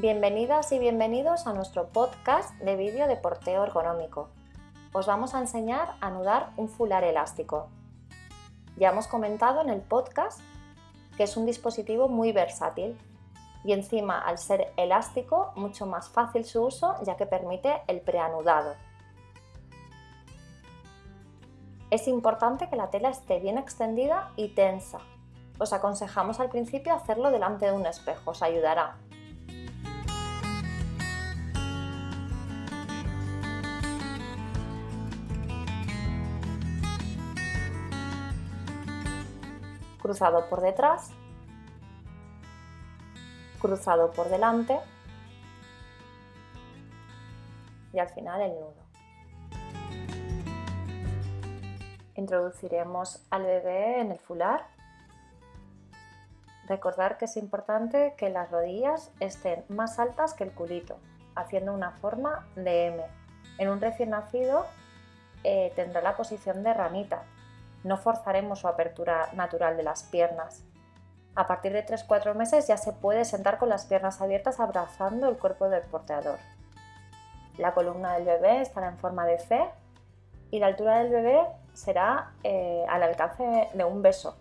Bienvenidas y bienvenidos a nuestro podcast de vídeo de porteo ergonómico. Os vamos a enseñar a anudar un fular elástico. Ya hemos comentado en el podcast que es un dispositivo muy versátil y encima al ser elástico mucho más fácil su uso ya que permite el preanudado. Es importante que la tela esté bien extendida y tensa. Os aconsejamos al principio hacerlo delante de un espejo, os ayudará. Cruzado por detrás, cruzado por delante y al final el nudo. Introduciremos al bebé en el fular. Recordar que es importante que las rodillas estén más altas que el culito, haciendo una forma de M. En un recién nacido eh, tendrá la posición de ranita. No forzaremos su apertura natural de las piernas. A partir de 3-4 meses ya se puede sentar con las piernas abiertas abrazando el cuerpo del porteador. La columna del bebé estará en forma de C y la altura del bebé será eh, al alcance de un beso.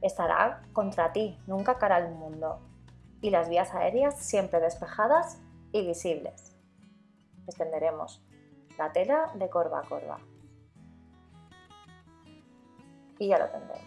Estará contra ti, nunca cara al mundo. Y las vías aéreas siempre despejadas y visibles. Extenderemos la tela de corva a corva. Y ya lo tendremos.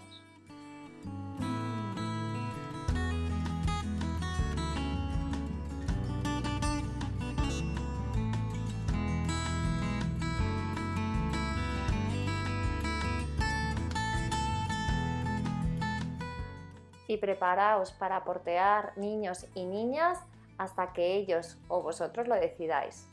y preparaos para portear niños y niñas hasta que ellos o vosotros lo decidáis.